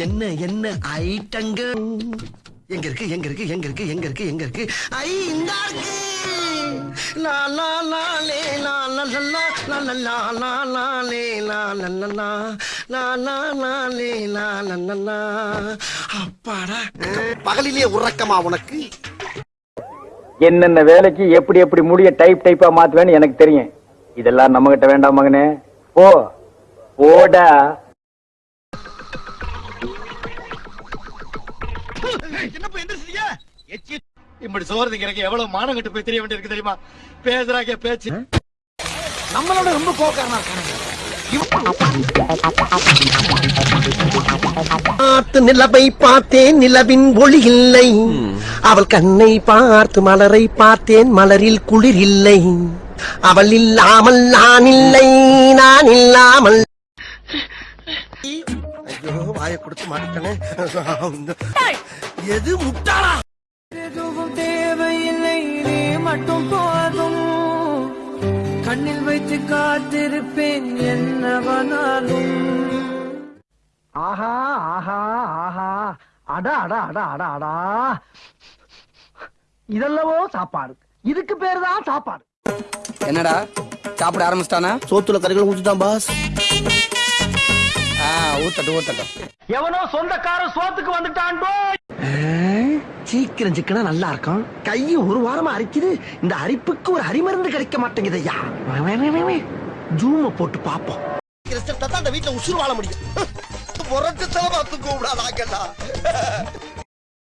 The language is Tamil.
என்ன என்ன ஐட்டங்க எங்க இருக்கு எங்க இருக்கு எங்க இருக்கு எங்க இருக்கு எங்க இருக்கு ஐ இந்த இருக்கு லா லா லா லே லா லா லா லா லா லா லா லா லே லா லா லா லா லா லா லா லே லா லா லா லா அப்பாடா பகலிலே உறக்கமா உனக்கு என்னென்ன வேலைக்கு எப்படி எப்படி முடிய டைப் டைப்பா மாத்துவேன்னு எனக்கு தெரியும் இதெல்லாம் நம்ம கிட்ட வேண்டாம் மகனே போ போடா இப்படி சோறு எனக்கு எவ்வளவு மானம் கட்டு போய் தெரிய வேண்டியிருக்கு தெரியுமா? பேசுறாங்க பேச்சு. நம்மளோட ரொம்ப கோக்காரனா இருக்கானுங்க பார்த்து நிலவை பார்த்தேன் நிலவின் ஒளி இல்லை. அவள் கண்ணை பார்த்து மலரை பார்த்தேன் மலரில் குளிர் இல்லை. அவள் இல்லாமல் நான் இல்லை நான் இல்லாமல். ஐயோ வாயை கொடுத்து மாட்டேனே எது முட்டாளா? எதுவும் தேவையில்லை நீ மட்டும் போதும். கண்ணில் வைத்து காத்திருப்பேன் என்னவனாலும். ஆஹா ஆஹா ஆஹா. அடா அடா அடா அடா அடா. இதெல்லவோ சாப்பாடு. இதுக்கு பேரு தான் சாப்பாடு. என்னடா? சாப்பிட ஆரம்பிச்சிட்டானா? சோத்துல கறிகள் ஊத்துட்டான் பாஸ். ஊத்தட்டும் ஊத்தட்டும். எவனோ சொந்தக்காரன் சோத்துக்கு வந்துட்டான்டோ. சீக்கிரம் சிக்கனா நல்லா இருக்கும் கையும் ஒரு வாரமா அரிக்குது. இந்த அரிப்புக்கு ஒரு அரிமருந்து கிடைக்க மாட்டேங்குது ஐயா ஜூம போட்டு பாப்போம் இந்த வீட்டுல உசுறு வாழ முடியும். புரட்டு தலமா தூக்க விடாதாங்கடா